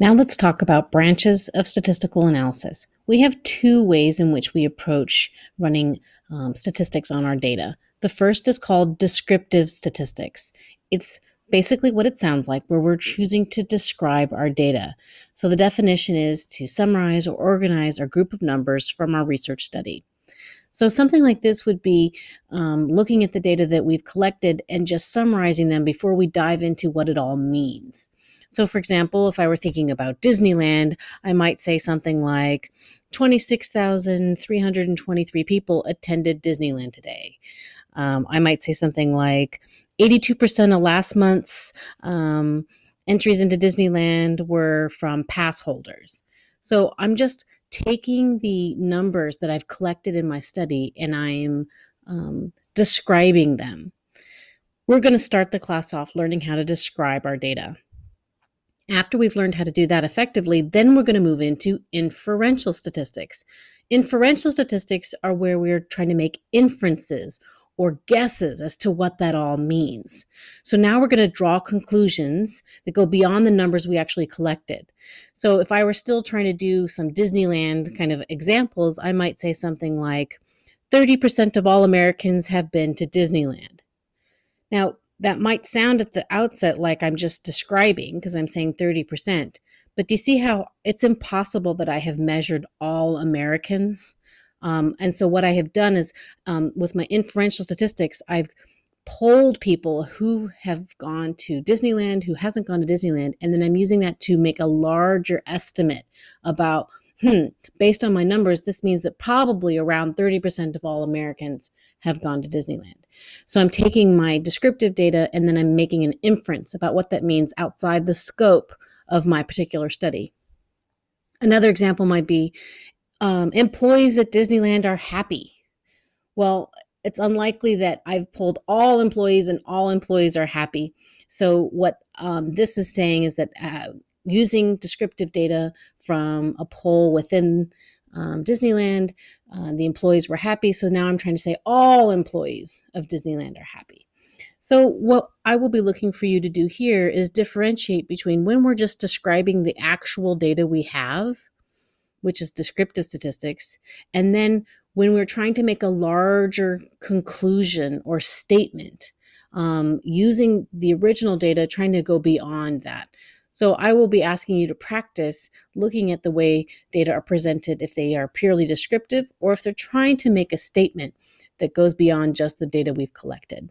Now let's talk about branches of statistical analysis. We have two ways in which we approach running um, statistics on our data. The first is called descriptive statistics. It's basically what it sounds like, where we're choosing to describe our data. So the definition is to summarize or organize a group of numbers from our research study. So something like this would be um, looking at the data that we've collected and just summarizing them before we dive into what it all means. So for example, if I were thinking about Disneyland, I might say something like 26,323 people attended Disneyland today. Um, I might say something like 82% of last month's um, entries into Disneyland were from pass holders. So I'm just taking the numbers that I've collected in my study and I'm um, describing them. We're going to start the class off learning how to describe our data. After we've learned how to do that effectively, then we're going to move into inferential statistics. Inferential statistics are where we're trying to make inferences or guesses as to what that all means. So now we're going to draw conclusions that go beyond the numbers we actually collected. So if I were still trying to do some Disneyland kind of examples, I might say something like 30% of all Americans have been to Disneyland. Now, that might sound at the outset like I'm just describing because I'm saying 30%, but do you see how it's impossible that I have measured all Americans? Um, and so what I have done is um, with my inferential statistics, I've polled people who have gone to Disneyland, who hasn't gone to Disneyland, and then I'm using that to make a larger estimate about, hmm, based on my numbers, this means that probably around 30% of all Americans have gone to Disneyland. So I'm taking my descriptive data and then I'm making an inference about what that means outside the scope of my particular study. Another example might be um, employees at Disneyland are happy. Well, it's unlikely that I've pulled all employees and all employees are happy. So what um, this is saying is that uh, using descriptive data from a poll within um, Disneyland, uh, the employees were happy. So now I'm trying to say all employees of Disneyland are happy. So what I will be looking for you to do here is differentiate between when we're just describing the actual data we have, which is descriptive statistics, and then when we're trying to make a larger conclusion or statement um, using the original data, trying to go beyond that. So I will be asking you to practice looking at the way data are presented if they are purely descriptive or if they're trying to make a statement that goes beyond just the data we've collected.